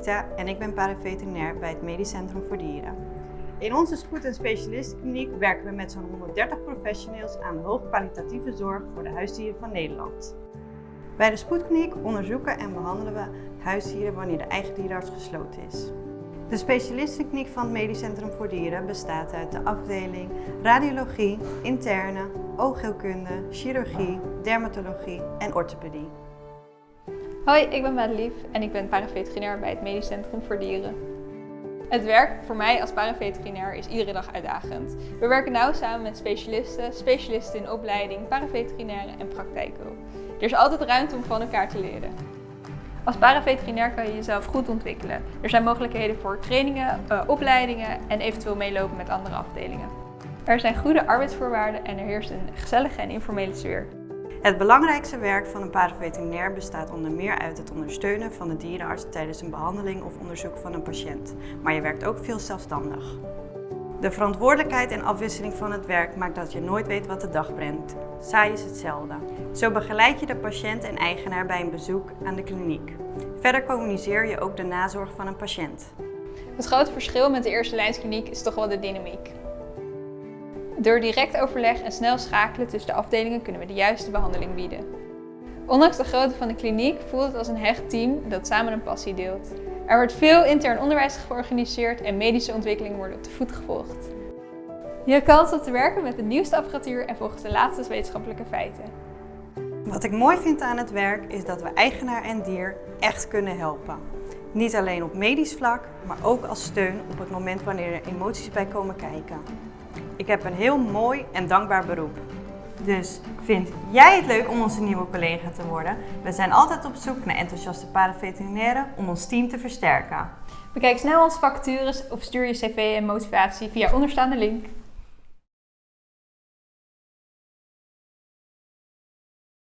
Rita en ik ben paraveterinair bij het Medisch Centrum voor Dieren. In onze spoed- en specialistenkliniek werken we met zo'n 130 professionals aan hoogkwalitatieve zorg voor de huisdieren van Nederland. Bij de spoedkliniek onderzoeken en behandelen we huisdieren wanneer de eigen dierenarts gesloten is. De specialistenkliniek van het Medisch Centrum voor Dieren bestaat uit de afdeling radiologie, interne, oogheelkunde, chirurgie, dermatologie en orthopedie. Hoi, ik ben Madelief en ik ben paraveterinair bij het Medisch Centrum voor Dieren. Het werk voor mij als paraveterinair is iedere dag uitdagend. We werken nauw samen met specialisten, specialisten in opleiding, paraveterinairen en praktijken. Er is altijd ruimte om van elkaar te leren. Als paraveterinair kan je jezelf goed ontwikkelen. Er zijn mogelijkheden voor trainingen, uh, opleidingen en eventueel meelopen met andere afdelingen. Er zijn goede arbeidsvoorwaarden en er heerst een gezellige en informele sfeer. Het belangrijkste werk van een paraveterinair bestaat onder meer uit het ondersteunen van de dierenarts tijdens een behandeling of onderzoek van een patiënt. Maar je werkt ook veel zelfstandig. De verantwoordelijkheid en afwisseling van het werk maakt dat je nooit weet wat de dag brengt. Saai is hetzelfde. Zo begeleid je de patiënt en eigenaar bij een bezoek aan de kliniek. Verder communiceer je ook de nazorg van een patiënt. Het grote verschil met de eerste lijnskliniek is toch wel de dynamiek. Door direct overleg en snel schakelen tussen de afdelingen kunnen we de juiste behandeling bieden. Ondanks de grootte van de kliniek voelt het als een hecht team dat samen een passie deelt. Er wordt veel intern onderwijs georganiseerd en medische ontwikkelingen worden op de voet gevolgd. Je hebt kans om te werken met de nieuwste apparatuur en volgens de laatste wetenschappelijke feiten. Wat ik mooi vind aan het werk is dat we eigenaar en dier echt kunnen helpen. Niet alleen op medisch vlak, maar ook als steun op het moment wanneer er emoties bij komen kijken. Ik heb een heel mooi en dankbaar beroep. Dus vind jij het leuk om onze nieuwe collega te worden? We zijn altijd op zoek naar enthousiaste paraveterinairen om ons team te versterken. Bekijk snel onze vacatures of stuur je cv en motivatie via onderstaande link.